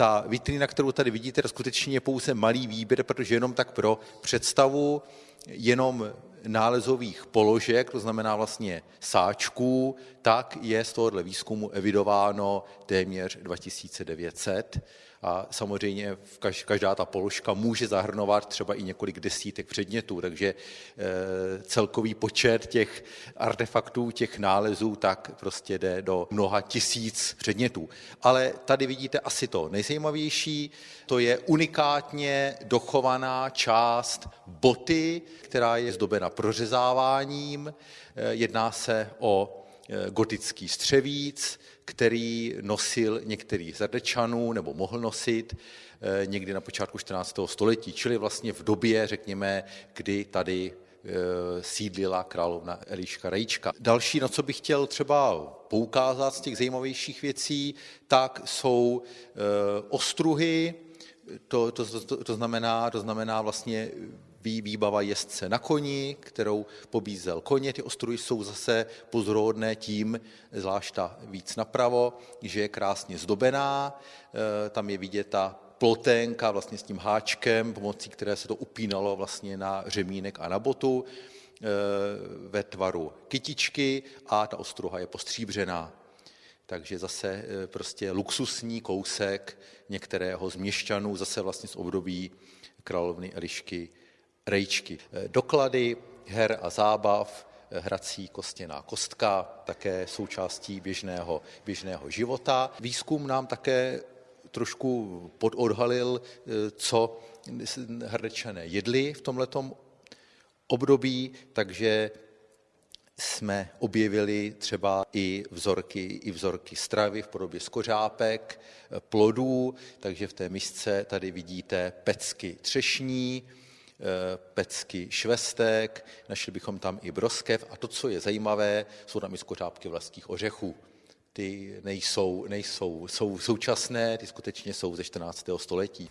ta vitrina, kterou tady vidíte, skutečně je pouze malý výběr, protože jenom tak pro představu, jenom nálezových položek, to znamená vlastně sáčků, tak je z tohohle výzkumu evidováno téměř 2900 a samozřejmě každá ta položka může zahrnovat třeba i několik desítek předmětů, takže e, celkový počet těch artefaktů, těch nálezů, tak prostě jde do mnoha tisíc předmětů. Ale tady vidíte asi to nejzajímavější, to je unikátně dochovaná část boty, která je zdobena prořezáváním. E, jedná se o Eh, gotický střevíc, který nosil některý z Rdečanů, nebo mohl nosit eh, někdy na počátku 14. století, čili vlastně v době, řekněme, kdy tady eh, sídlila královna Eliška Rejčka. Další, na co bych chtěl třeba poukázat z těch zajímavějších věcí, tak jsou ostruhy, to, to, to, to, znamená, to znamená vlastně výbava jezdce na koni, kterou pobízel koně. Ty ostruhy jsou zase pozorodné tím, zvlášť ta víc napravo, že je krásně zdobená. Eh, tam je vidět ta ploténka vlastně s tím háčkem, pomocí které se to upínalo vlastně na řemínek a na botu eh, ve tvaru kytičky a ta ostruha je postříbřená. Takže zase eh, prostě luxusní kousek některého z měšťanů, zase vlastně z období královny Elišky rejčky. Eh, doklady her a zábav, eh, hrací kostěná kostka, také součástí běžného, běžného života. Výzkum nám také trošku pododhalil, co hrdečané jedli v tomhletom období, takže jsme objevili třeba i vzorky, i vzorky stravy v podobě skořápek, plodů, takže v té misce tady vidíte pecky třešní, Eh, pecky švestek, našli bychom tam i broskev a to, co je zajímavé, jsou tam i skořápky vlastních ořechů. Ty nejsou, nejsou jsou současné, ty skutečně jsou ze 14. století.